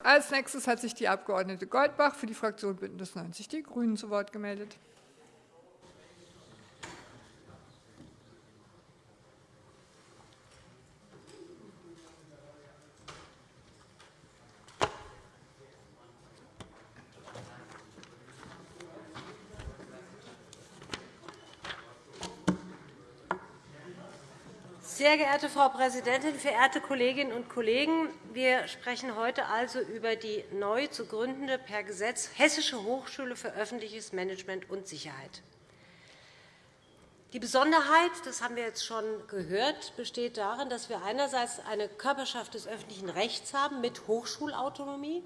Als nächstes hat sich die Abg. Goldbach für die Fraktion BÜNDNIS 90 die GRÜNEN zu Wort gemeldet. Sehr geehrte Frau Präsidentin, verehrte Kolleginnen und Kollegen! Wir sprechen heute also über die neu zu gründende per Gesetz Hessische Hochschule für öffentliches Management und Sicherheit. Die Besonderheit, das haben wir jetzt schon gehört, besteht darin, dass wir einerseits eine Körperschaft des öffentlichen Rechts haben mit Hochschulautonomie,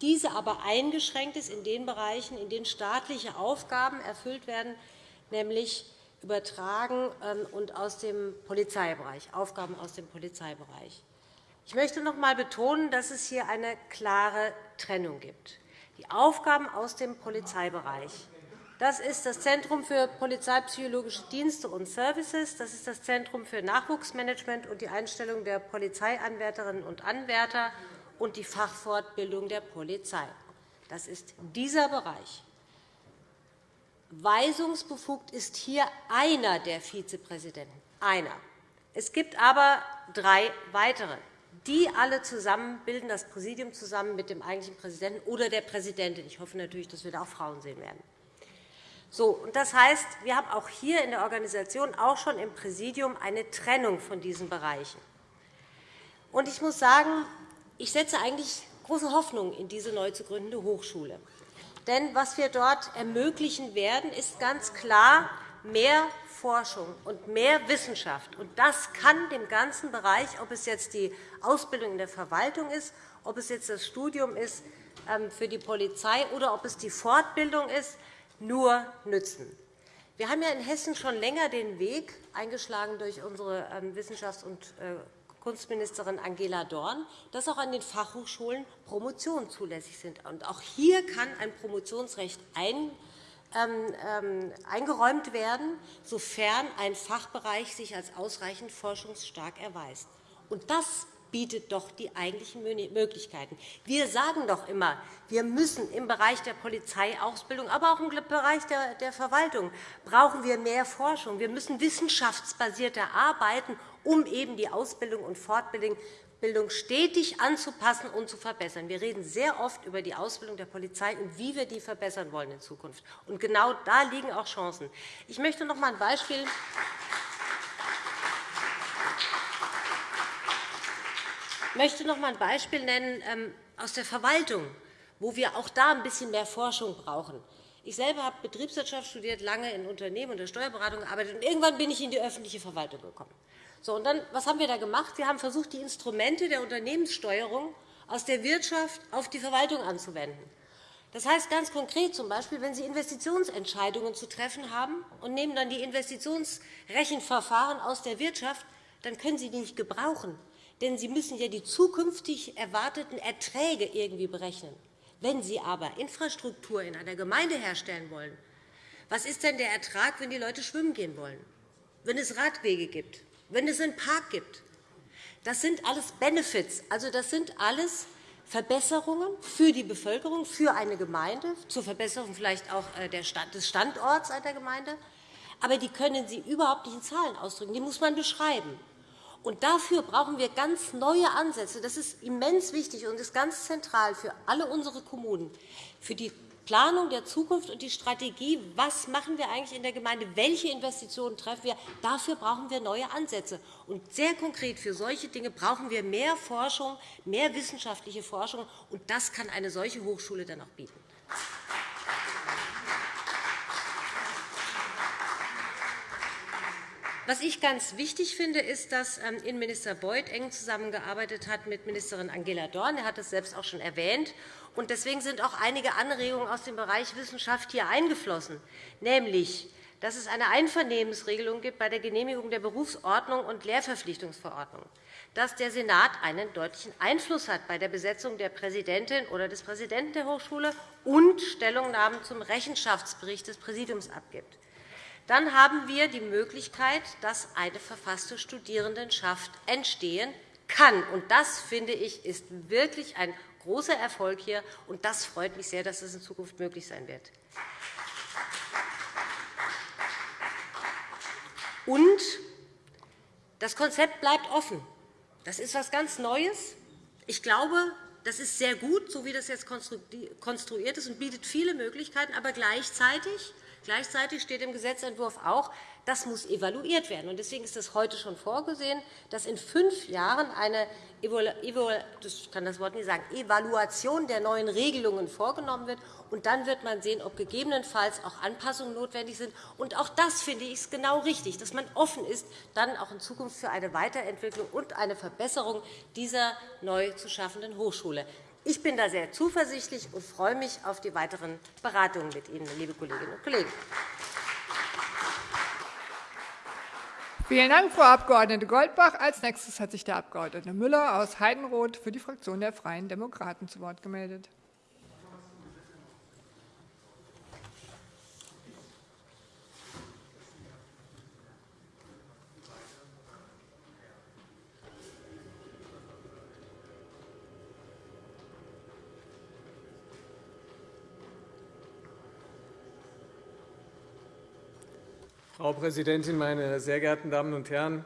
diese aber eingeschränkt ist in den Bereichen, in denen staatliche Aufgaben erfüllt werden, nämlich übertragen ähm, und aus dem Polizeibereich, Aufgaben aus dem Polizeibereich. Ich möchte noch einmal betonen, dass es hier eine klare Trennung gibt. Die Aufgaben aus dem Polizeibereich das ist das Zentrum für polizeipsychologische Dienste und Services. Das ist das Zentrum für Nachwuchsmanagement und die Einstellung der Polizeianwärterinnen und Anwärter und die Fachfortbildung der Polizei. Das ist dieser Bereich. Weisungsbefugt ist hier einer der Vizepräsidenten. Einer. Es gibt aber drei weitere. Die alle zusammen bilden das Präsidium zusammen mit dem eigentlichen Präsidenten oder der Präsidentin. Ich hoffe natürlich, dass wir da auch Frauen sehen werden. So, das heißt, wir haben auch hier in der Organisation, auch schon im Präsidium, eine Trennung von diesen Bereichen. Und ich muss sagen, ich setze eigentlich große Hoffnung in diese neu zu gründende Hochschule. Denn was wir dort ermöglichen werden, ist ganz klar mehr Forschung und mehr Wissenschaft. Und das kann dem ganzen Bereich, ob es jetzt die Ausbildung in der Verwaltung ist, ob es jetzt das Studium ist ähm, für die Polizei oder ob es die Fortbildung ist, nur nützen. Wir haben ja in Hessen schon länger den Weg eingeschlagen durch unsere ähm, Wissenschafts- und Kunstministerin Angela Dorn, dass auch an den Fachhochschulen Promotionen zulässig sind. Auch hier kann ein Promotionsrecht ein, ähm, ähm, eingeräumt werden, sofern ein Fachbereich sich als ausreichend forschungsstark erweist. Und das bietet doch die eigentlichen Möglichkeiten. Wir sagen doch immer, wir müssen im Bereich der Polizeiausbildung, aber auch im Bereich der Verwaltung brauchen wir mehr Forschung. Wir müssen wissenschaftsbasierter arbeiten, um eben die Ausbildung und Fortbildung stetig anzupassen und zu verbessern. Wir reden sehr oft über die Ausbildung der Polizei und wie wir die verbessern wollen in Zukunft. Und genau da liegen auch Chancen. Ich möchte noch einmal ein Beispiel möchte noch einmal ein Beispiel nennen ähm, aus der Verwaltung, wo wir auch da ein bisschen mehr Forschung brauchen. Ich selber habe Betriebswirtschaft studiert, lange in Unternehmen und der Steuerberatung gearbeitet. Und irgendwann bin ich in die öffentliche Verwaltung gekommen. So, und dann, was haben wir da gemacht? Wir haben versucht, die Instrumente der Unternehmenssteuerung aus der Wirtschaft auf die Verwaltung anzuwenden. Das heißt ganz konkret z. B., wenn Sie Investitionsentscheidungen zu treffen haben und nehmen dann die Investitionsrechenverfahren aus der Wirtschaft, dann können Sie die nicht gebrauchen. Denn Sie müssen ja die zukünftig erwarteten Erträge irgendwie berechnen. Wenn Sie aber Infrastruktur in einer Gemeinde herstellen wollen, was ist denn der Ertrag, wenn die Leute schwimmen gehen wollen, wenn es Radwege gibt, wenn es einen Park gibt? Das sind alles Benefits. Also, das sind alles Verbesserungen für die Bevölkerung, für eine Gemeinde, zur Verbesserung vielleicht auch äh, des Standorts einer Gemeinde. Aber die können Sie überhaupt nicht in Zahlen ausdrücken. Die muss man beschreiben. Und dafür brauchen wir ganz neue Ansätze. Das ist immens wichtig und ist ganz zentral für alle unsere Kommunen, für die Planung der Zukunft und die Strategie, was machen wir eigentlich in der Gemeinde, welche Investitionen treffen wir, dafür brauchen wir neue Ansätze. Und sehr konkret für solche Dinge brauchen wir mehr Forschung, mehr wissenschaftliche Forschung, und das kann eine solche Hochschule dann auch bieten. Was ich ganz wichtig finde, ist, dass ähm, Innenminister Beuth eng zusammengearbeitet hat mit Ministerin Angela Dorn. Er hat das selbst auch schon erwähnt. Und deswegen sind auch einige Anregungen aus dem Bereich Wissenschaft hier eingeflossen, nämlich dass es eine Einvernehmensregelung gibt bei der Genehmigung der Berufsordnung und Lehrverpflichtungsverordnung, dass der Senat einen deutlichen Einfluss hat bei der Besetzung der Präsidentin oder des Präsidenten der Hochschule und Stellungnahmen zum Rechenschaftsbericht des Präsidiums abgibt dann haben wir die Möglichkeit, dass eine verfasste Studierendenschaft entstehen kann. Und das, finde ich, ist wirklich ein großer Erfolg hier, und das freut mich sehr, dass das in Zukunft möglich sein wird. Und das Konzept bleibt offen. Das ist etwas ganz Neues. Ich glaube, das ist sehr gut, so wie das jetzt konstruiert ist, und bietet viele Möglichkeiten. Aber gleichzeitig Gleichzeitig steht im Gesetzentwurf auch, das muss evaluiert werden. Deswegen ist es heute schon vorgesehen, dass in fünf Jahren eine Evaluation der neuen Regelungen vorgenommen wird. Und dann wird man sehen, ob gegebenenfalls auch Anpassungen notwendig sind. Und auch das finde ich genau richtig, dass man offen ist, dann auch in Zukunft für eine Weiterentwicklung und eine Verbesserung dieser neu zu schaffenden Hochschule. Ich bin da sehr zuversichtlich und freue mich auf die weiteren Beratungen mit Ihnen, liebe Kolleginnen und Kollegen. Vielen Dank, Frau Abg. Goldbach. Als nächstes hat sich der Abg. Müller aus Heidenroth für die Fraktion der Freien Demokraten zu Wort gemeldet. Präsidentin, meine sehr geehrten Damen und Herren!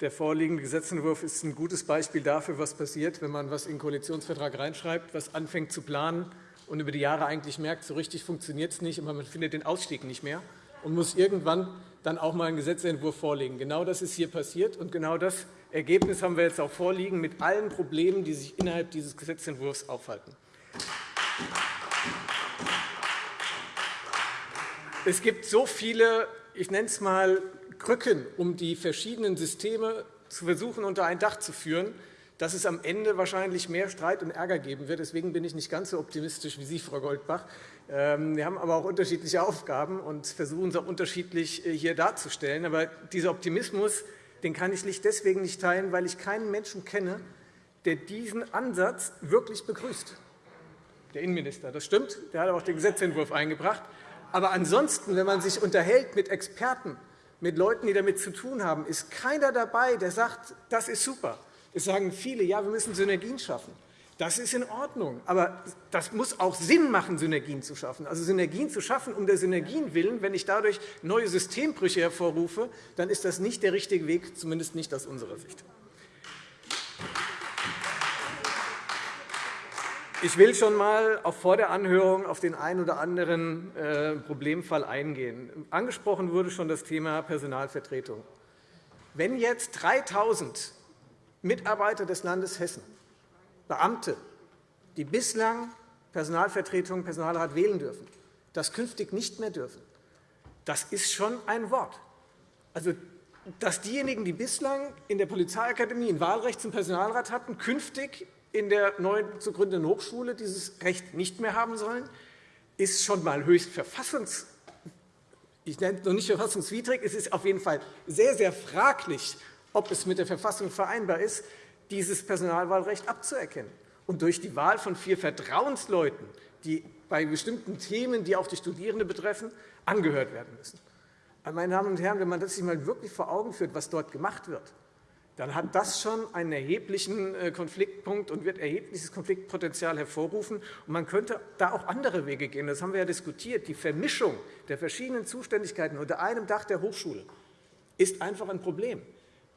Der vorliegende Gesetzentwurf ist ein gutes Beispiel dafür, was passiert, wenn man etwas in den Koalitionsvertrag reinschreibt, was anfängt zu planen und über die Jahre eigentlich merkt, so richtig funktioniert es nicht, aber man findet den Ausstieg nicht mehr und muss irgendwann dann auch einmal einen Gesetzentwurf vorlegen. Genau das ist hier passiert, und genau das Ergebnis haben wir jetzt auch vorliegen mit allen Problemen, die sich innerhalb dieses Gesetzentwurfs aufhalten. Es gibt so viele ich nenne es einmal Krücken, um die verschiedenen Systeme zu versuchen, unter ein Dach zu führen, dass es am Ende wahrscheinlich mehr Streit und Ärger geben wird. Deswegen bin ich nicht ganz so optimistisch wie Sie, Frau Goldbach. Ähm, wir haben aber auch unterschiedliche Aufgaben und versuchen es auch unterschiedlich äh, hier darzustellen. Aber dieser Optimismus den kann ich deswegen nicht teilen, weil ich keinen Menschen kenne, der diesen Ansatz wirklich begrüßt. Der Innenminister, das stimmt, der hat auch den Gesetzentwurf eingebracht. Aber ansonsten, wenn man sich unterhält mit Experten, mit Leuten, die damit zu tun haben, ist keiner dabei, der sagt, das ist super. Es sagen viele, ja, wir müssen Synergien schaffen. Das ist in Ordnung. Aber das muss auch Sinn machen, Synergien zu schaffen. Also Synergien zu schaffen um der Synergien willen, wenn ich dadurch neue Systembrüche hervorrufe, dann ist das nicht der richtige Weg, zumindest nicht aus unserer Sicht. Ich will schon einmal vor der Anhörung auf den einen oder anderen äh, Problemfall eingehen. Angesprochen wurde schon das Thema Personalvertretung. Wenn jetzt 3.000 Mitarbeiter des Landes Hessen, Beamte, die bislang Personalvertretung, Personalrat wählen dürfen, das künftig nicht mehr dürfen, das ist schon ein Wort. Also, dass diejenigen, die bislang in der Polizeiakademie ein Wahlrecht zum Personalrat hatten, künftig in der neu zu gründenden Hochschule dieses Recht nicht mehr haben sollen, ist schon einmal höchst verfassungs ich nenne es noch nicht verfassungswidrig, es ist auf jeden Fall sehr, sehr fraglich, ob es mit der Verfassung vereinbar ist, dieses Personalwahlrecht abzuerkennen und durch die Wahl von vier Vertrauensleuten, die bei bestimmten Themen, die auch die Studierenden betreffen, angehört werden müssen. Meine Damen und Herren, wenn man das sich einmal wirklich vor Augen führt, was dort gemacht wird, dann hat das schon einen erheblichen äh, Konfliktpunkt und wird erhebliches Konfliktpotenzial hervorrufen. man könnte da auch andere Wege gehen. Das haben wir ja diskutiert. Die Vermischung der verschiedenen Zuständigkeiten unter einem Dach der Hochschule ist einfach ein Problem.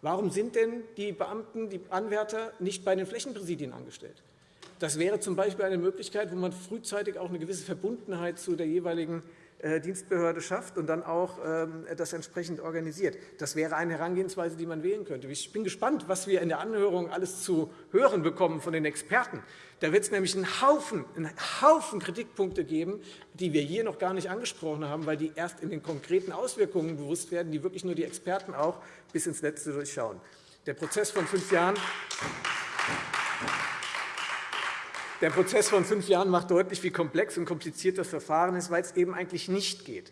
Warum sind denn die Beamten, die Anwärter nicht bei den Flächenpräsidien angestellt? Das wäre z. B. eine Möglichkeit, wo man frühzeitig auch eine gewisse Verbundenheit zu der jeweiligen Dienstbehörde schafft und dann auch ähm, das entsprechend organisiert. Das wäre eine Herangehensweise, die man wählen könnte. Ich bin gespannt, was wir in der Anhörung alles zu hören bekommen von den Experten. Da wird es nämlich einen Haufen, einen Haufen Kritikpunkte geben, die wir hier noch gar nicht angesprochen haben, weil die erst in den konkreten Auswirkungen bewusst werden, die wirklich nur die Experten auch bis ins Letzte durchschauen. Der Prozess von fünf Jahren der Prozess von fünf Jahren macht deutlich, wie komplex und kompliziert das Verfahren ist, weil es eben eigentlich nicht geht.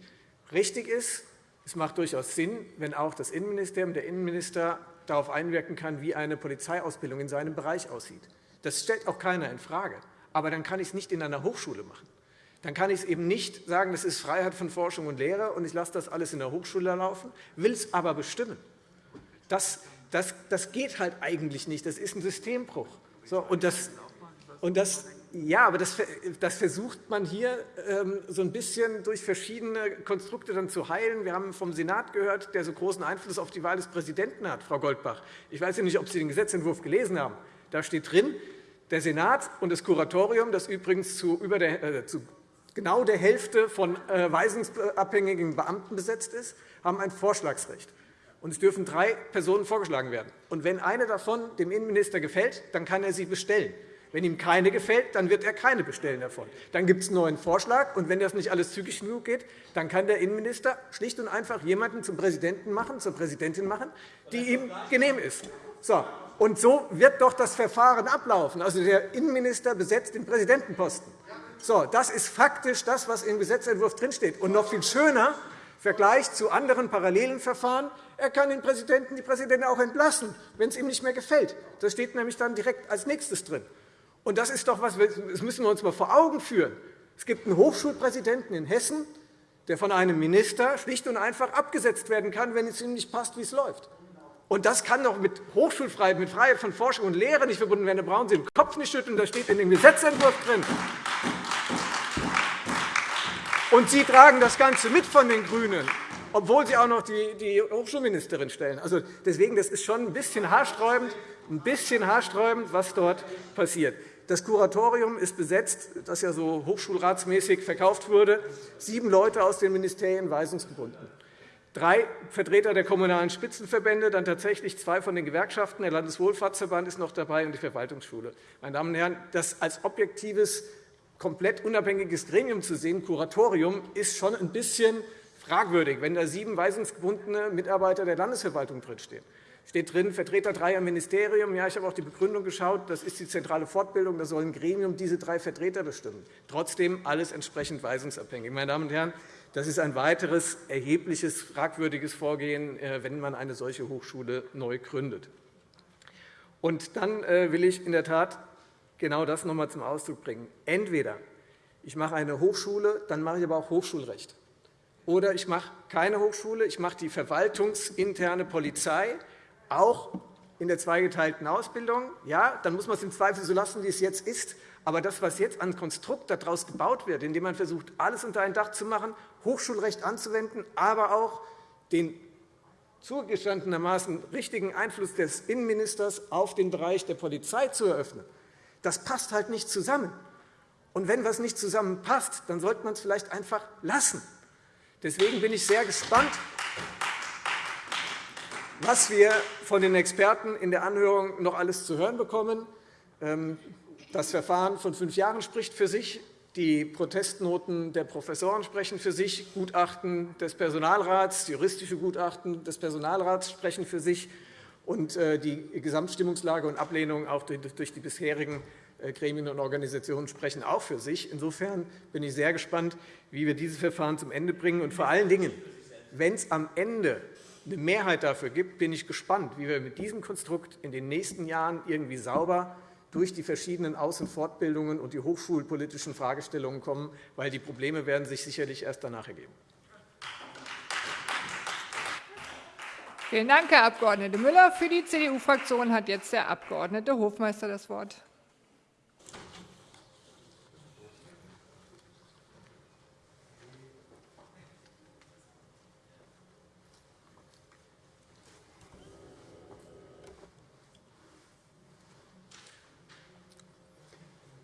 Richtig ist, es macht durchaus Sinn, wenn auch das Innenministerium, der Innenminister darauf einwirken kann, wie eine Polizeiausbildung in seinem Bereich aussieht. Das stellt auch keiner infrage. Aber dann kann ich es nicht in einer Hochschule machen. Dann kann ich es eben nicht sagen, das ist Freiheit von Forschung und Lehre, und ich lasse das alles in der Hochschule laufen, will es aber bestimmen. Das, das, das geht halt eigentlich nicht. Das ist ein Systembruch. So, und das, und das, ja, aber das, das, versucht man hier ähm, so ein bisschen durch verschiedene Konstrukte dann zu heilen. Wir haben vom Senat gehört, der so großen Einfluss auf die Wahl des Präsidenten hat, Frau Goldbach. Ich weiß nicht, ob Sie den Gesetzentwurf gelesen haben. Da steht drin, der Senat und das Kuratorium, das übrigens zu, über der, äh, zu genau der Hälfte von äh, weisungsabhängigen Beamten besetzt ist, haben ein Vorschlagsrecht. Und es dürfen drei Personen vorgeschlagen werden. Und wenn eine davon dem Innenminister gefällt, dann kann er sie bestellen. Wenn ihm keine gefällt, dann wird er keine bestellen davon. Dann gibt es einen neuen Vorschlag, und wenn das nicht alles zügig genug geht, dann kann der Innenminister schlicht und einfach jemanden zum Präsidenten machen, zur Präsidentin machen, die ihm genehm ist. So, und so wird doch das Verfahren ablaufen. Also der Innenminister besetzt den Präsidentenposten. So, das ist faktisch das, was im Gesetzentwurf drinsteht. Und noch viel schöner, im Vergleich zu anderen parallelen Verfahren, er kann den Präsidenten, die Präsidentin auch entlassen, wenn es ihm nicht mehr gefällt. Das steht nämlich dann direkt als nächstes drin. Und das ist doch was, das müssen wir uns mal vor Augen führen. Es gibt einen Hochschulpräsidenten in Hessen, der von einem Minister schlicht und einfach abgesetzt werden kann, wenn es ihm nicht passt, wie es läuft. Und das kann doch mit Hochschulfreiheit, mit Freiheit von Forschung und Lehre nicht verbunden werden. Da brauchen Sie den Kopf nicht schütteln, das steht in dem Gesetzentwurf drin. Und Sie tragen das Ganze mit von den GRÜNEN, obwohl Sie auch noch die Hochschulministerin stellen. Also deswegen, das ist schon ein bisschen haarsträubend, ein bisschen haarsträubend, was dort passiert. Das Kuratorium ist besetzt, das ja so hochschulratsmäßig verkauft wurde, sieben Leute aus den Ministerien weisungsgebunden. Drei Vertreter der Kommunalen Spitzenverbände, dann tatsächlich zwei von den Gewerkschaften. Der Landeswohlfahrtsverband ist noch dabei und die Verwaltungsschule. Meine Damen und Herren, das als objektives, komplett unabhängiges Gremium zu sehen, Kuratorium, ist schon ein bisschen fragwürdig, wenn da sieben weisungsgebundene Mitarbeiter der Landesverwaltung drinstehen steht drin, Vertreter dreier Ministerien. Ja, ich habe auch die Begründung geschaut. Das ist die zentrale Fortbildung. Da soll ein Gremium diese drei Vertreter bestimmen. Trotzdem alles entsprechend weisungsabhängig. Meine Damen und Herren, das ist ein weiteres erhebliches, fragwürdiges Vorgehen, äh, wenn man eine solche Hochschule neu gründet. Und dann äh, will ich in der Tat genau das noch einmal zum Ausdruck bringen. Entweder ich mache eine Hochschule, dann mache ich aber auch Hochschulrecht. Oder ich mache keine Hochschule, ich mache die verwaltungsinterne Polizei, auch in der zweigeteilten Ausbildung. Ja, dann muss man es im Zweifel so lassen, wie es jetzt ist. Aber das, was jetzt an Konstrukt daraus gebaut wird, indem man versucht, alles unter ein Dach zu machen, Hochschulrecht anzuwenden, aber auch den zugestandenermaßen richtigen Einfluss des Innenministers auf den Bereich der Polizei zu eröffnen, das passt halt nicht zusammen. Und wenn etwas nicht zusammenpasst, dann sollte man es vielleicht einfach lassen. Deswegen bin ich sehr gespannt, was wir von den Experten in der Anhörung noch alles zu hören bekommen. Ähm, das Verfahren von fünf Jahren spricht für sich. Die Protestnoten der Professoren sprechen für sich. Gutachten des Personalrats, juristische Gutachten des Personalrats sprechen für sich. Und äh, die Gesamtstimmungslage und Ablehnung auch durch die bisherigen äh, Gremien und Organisationen sprechen auch für sich. Insofern bin ich sehr gespannt, wie wir dieses Verfahren zum Ende bringen. Und vor allen Dingen, wenn es am Ende eine Mehrheit dafür gibt, bin ich gespannt, wie wir mit diesem Konstrukt in den nächsten Jahren irgendwie sauber durch die verschiedenen Aus- und Fortbildungen und die hochschulpolitischen Fragestellungen kommen, weil die Probleme werden sich sicherlich erst danach ergeben. Vielen Dank, Herr Abg. Müller. Für die CDU-Fraktion hat jetzt der Abg. Hofmeister das Wort.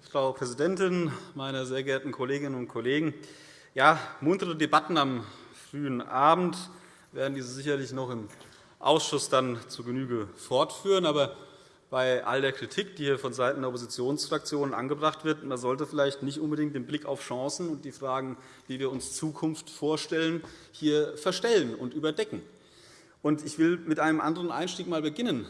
Frau Präsidentin, meine sehr geehrten Kolleginnen und Kollegen! Ja, muntere Debatten am frühen Abend werden diese sicherlich noch im Ausschuss dann zu Genüge fortführen. Aber bei all der Kritik, die hier vonseiten der Oppositionsfraktionen angebracht wird, man sollte vielleicht nicht unbedingt den Blick auf Chancen und die Fragen, wie wir uns Zukunft vorstellen, hier verstellen und überdecken. Ich will mit einem anderen Einstieg mal beginnen.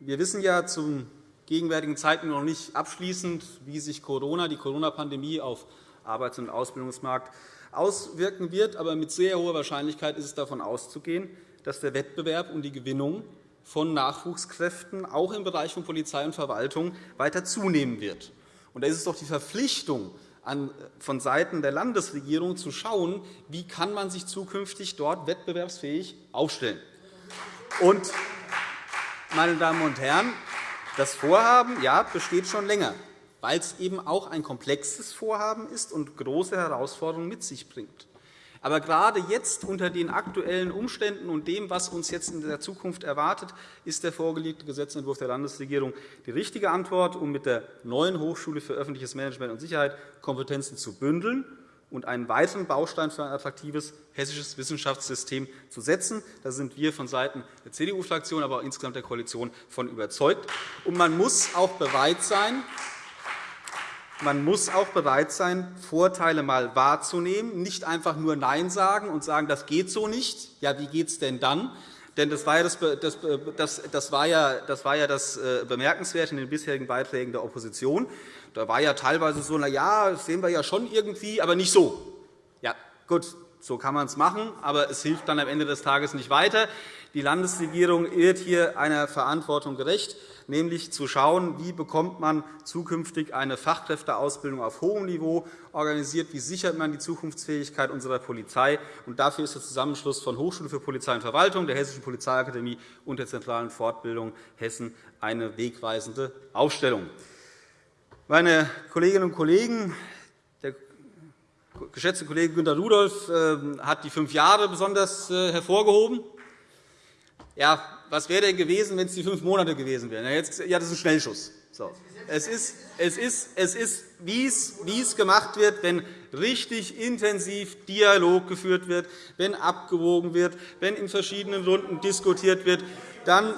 Wir wissen ja zum gegenwärtigen Zeiten noch nicht abschließend, wie sich Corona, die Corona-Pandemie auf Arbeits- und Ausbildungsmarkt auswirken wird. Aber mit sehr hoher Wahrscheinlichkeit ist es davon auszugehen, dass der Wettbewerb um die Gewinnung von Nachwuchskräften auch im Bereich von Polizei und Verwaltung weiter zunehmen wird. Und da ist es doch die Verpflichtung von Seiten der Landesregierung zu schauen, wie kann man sich zukünftig dort wettbewerbsfähig aufstellen. Und, meine Damen und Herren, das Vorhaben ja, besteht schon länger. weil es eben auch ein komplexes Vorhaben ist und große Herausforderungen mit sich bringt. Aber gerade jetzt unter den aktuellen Umständen und dem, was uns jetzt in der Zukunft erwartet, ist der vorgelegte Gesetzentwurf der Landesregierung die richtige Antwort, um mit der neuen Hochschule für öffentliches Management und Sicherheit Kompetenzen zu bündeln und einen weiteren Baustein für ein attraktives hessisches Wissenschaftssystem zu setzen. Da sind wir vonseiten der CDU-Fraktion, aber auch insgesamt der Koalition von überzeugt. Und man muss auch bereit sein, man muss auch bereit sein, Vorteile einmal wahrzunehmen, nicht einfach nur Nein sagen und sagen, das geht so nicht. Ja, wie geht es denn dann? Denn das war, ja das, das, das, war ja, das war ja das äh, Bemerkenswerte in den bisherigen Beiträgen der Opposition. Da war ja teilweise so, na ja, das sehen wir ja schon irgendwie, aber nicht so. Ja, gut, so kann man es machen, aber es hilft dann am Ende des Tages nicht weiter. Die Landesregierung wird hier einer Verantwortung gerecht nämlich zu schauen, wie bekommt man zukünftig eine Fachkräfteausbildung auf hohem Niveau organisiert, wie sichert man die Zukunftsfähigkeit unserer Polizei. Und dafür ist der Zusammenschluss von Hochschule für Polizei und Verwaltung, der Hessischen Polizeiakademie und der zentralen Fortbildung Hessen eine wegweisende Aufstellung. Meine Kolleginnen und Kollegen, der geschätzte Kollege Günter Rudolph ähm, hat die fünf Jahre besonders äh, hervorgehoben. Ja, was wäre denn gewesen, wenn es die fünf Monate gewesen wären? Ja, das ist ein Schnellschuss. So. Es ist, es ist, es ist wie, es, gemacht wird, wenn richtig intensiv Dialog geführt wird, wenn abgewogen wird, wenn in verschiedenen Runden diskutiert wird, dann,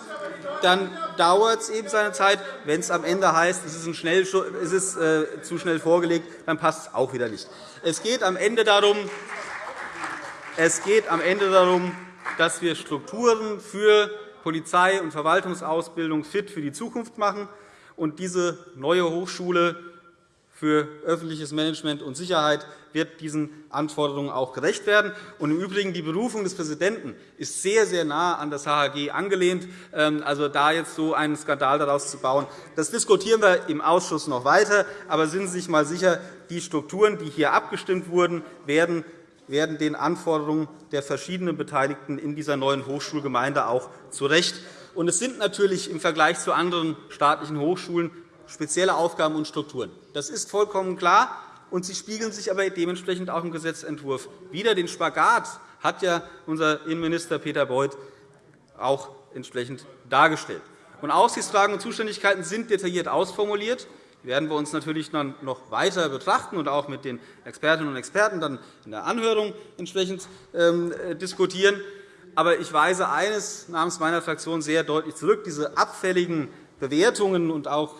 dann dauert es eben seine Zeit. Wenn es am Ende heißt, es ist, ein es ist äh, zu schnell vorgelegt, dann passt es auch wieder nicht. Es geht am Ende darum, es geht am Ende darum dass wir Strukturen für Polizei- und Verwaltungsausbildung fit für die Zukunft machen. Und diese neue Hochschule für öffentliches Management und Sicherheit wird diesen Anforderungen auch gerecht werden. Und Im Übrigen die Berufung des Präsidenten ist sehr, sehr nah an das HHG angelehnt. Ähm, also da jetzt so einen Skandal daraus zu bauen, das diskutieren wir im Ausschuss noch weiter. Aber sind Sie sich einmal sicher, die Strukturen, die hier abgestimmt wurden, werden werden den Anforderungen der verschiedenen Beteiligten in dieser neuen Hochschulgemeinde auch zurecht. Und es sind natürlich im Vergleich zu anderen staatlichen Hochschulen spezielle Aufgaben und Strukturen. Das ist vollkommen klar, und sie spiegeln sich aber dementsprechend auch im Gesetzentwurf wider. Den Spagat hat ja unser Innenminister Peter Beuth auch entsprechend dargestellt. Und Aufsichtsfragen und Zuständigkeiten sind detailliert ausformuliert werden wir uns natürlich dann noch weiter betrachten und auch mit den Expertinnen und Experten dann in der Anhörung entsprechend ähm, diskutieren. Aber ich weise eines namens meiner Fraktion sehr deutlich zurück. Diese abfälligen Bewertungen und auch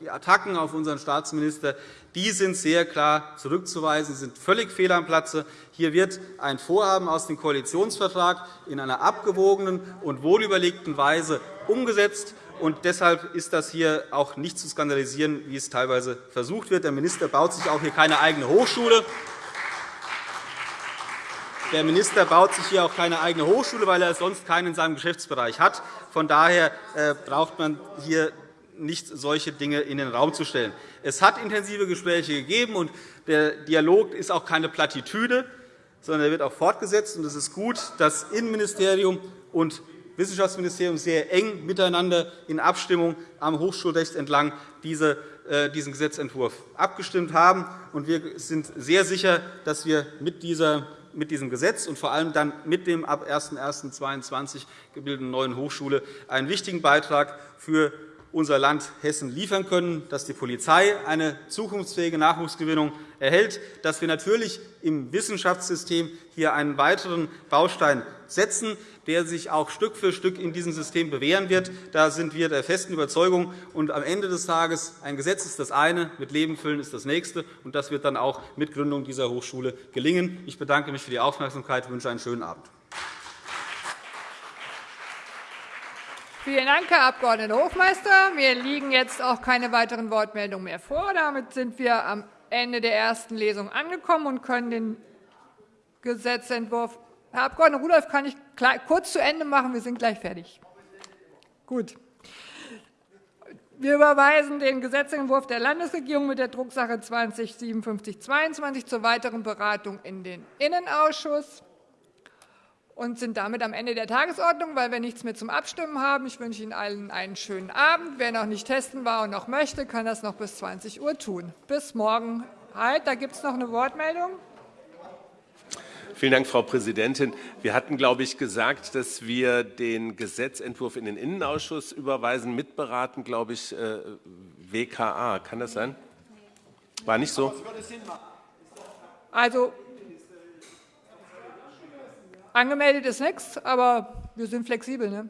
die Attacken auf unseren Staatsminister die sind sehr klar zurückzuweisen. Sie sind völlig fehl am Platze. Hier wird ein Vorhaben aus dem Koalitionsvertrag in einer abgewogenen und wohlüberlegten Weise umgesetzt. Und deshalb ist das hier auch nicht zu skandalisieren, wie es teilweise versucht wird. Der Minister baut sich auch hier keine eigene Hochschule. Der Minister baut sich hier auch keine eigene Hochschule, weil er sonst keinen in seinem Geschäftsbereich hat. Von daher äh, braucht man hier nicht solche Dinge in den Raum zu stellen. Es hat intensive Gespräche gegeben, und der Dialog ist auch keine Plattitüde, sondern er wird auch fortgesetzt. Es ist gut, dass Innenministerium und Wissenschaftsministerium sehr eng miteinander in Abstimmung am Hochschulrecht entlang äh, diesen Gesetzentwurf abgestimmt haben. Wir sind sehr sicher, dass wir mit diesem Gesetz und vor allem dann mit dem ab 01.01.2022 gebildeten neuen Hochschule einen wichtigen Beitrag für unser Land Hessen liefern können, dass die Polizei eine zukunftsfähige Nachwuchsgewinnung erhält, dass wir natürlich im Wissenschaftssystem hier einen weiteren Baustein setzen, der sich auch Stück für Stück in diesem System bewähren wird. Da sind wir der festen Überzeugung. Und am Ende des Tages ein Gesetz ist das eine, mit Leben füllen ist das nächste. Und das wird dann auch mit Gründung dieser Hochschule gelingen. Ich bedanke mich für die Aufmerksamkeit und wünsche einen schönen Abend. Vielen Dank, Herr Abg. Hofmeister. Mir liegen jetzt auch keine weiteren Wortmeldungen mehr vor. Damit sind wir am Ende der ersten Lesung angekommen und können den Gesetzentwurf Herr Abg. Rudolph, kann ich kurz zu Ende machen? Wir sind gleich fertig. Gut. Wir überweisen den Gesetzentwurf der Landesregierung mit der Drucksache 20 5722 zur weiteren Beratung in den Innenausschuss. Und sind damit am Ende der Tagesordnung, weil wir nichts mehr zum Abstimmen haben. Ich wünsche Ihnen allen einen schönen Abend. Wer noch nicht testen war und noch möchte, kann das noch bis 20 Uhr tun. Bis morgen. Halt, da gibt es noch eine Wortmeldung. Vielen Dank, Frau Präsidentin. Wir hatten, glaube ich, gesagt, dass wir den Gesetzentwurf in den Innenausschuss überweisen, mitberaten, glaube ich, WKA. Kann das sein? War nicht so? Also, angemeldet ist nichts, aber wir sind flexibel. Ne?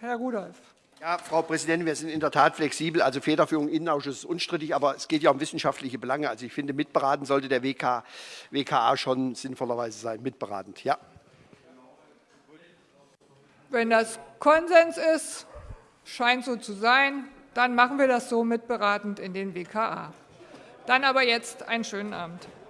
Herr Rudolph. Ja, Frau Präsidentin, wir sind in der Tat flexibel. Also Federführung im Innenausschuss ist unstrittig, aber es geht ja um wissenschaftliche Belange. Also ich finde, mitberaten sollte der WK, WKA schon sinnvollerweise sein, mitberatend. Ja. Wenn das Konsens ist, scheint so zu sein, dann machen wir das so mitberatend in den WKA. Dann aber jetzt einen schönen Abend.